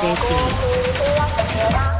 JC.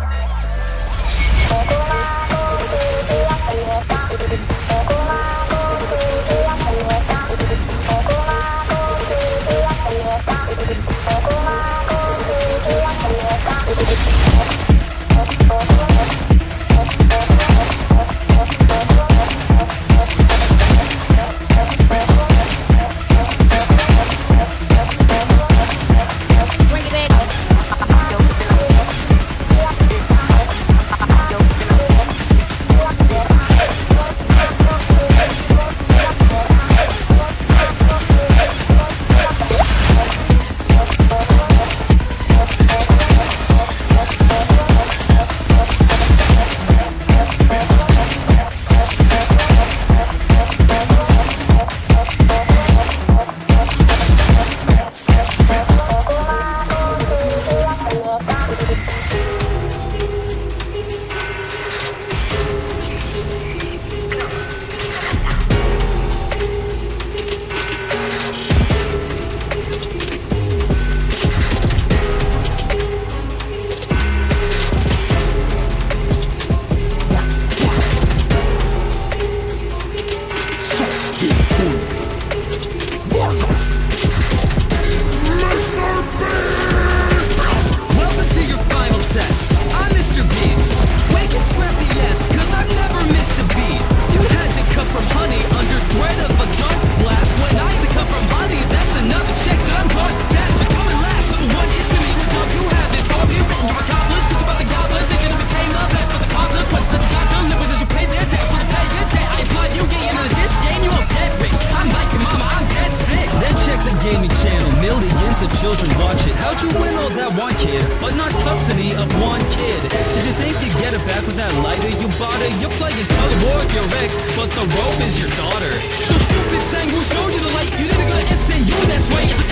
Gaming channel, millions of children watch it. How'd you win all that one kid, but not custody of one kid? Did you think you'd get it back with that lighter you bought it? You're playing tug of war with your ex, but the rope is your daughter. So stupid saying we'll show you the light. You didn't go to SNU, that's right.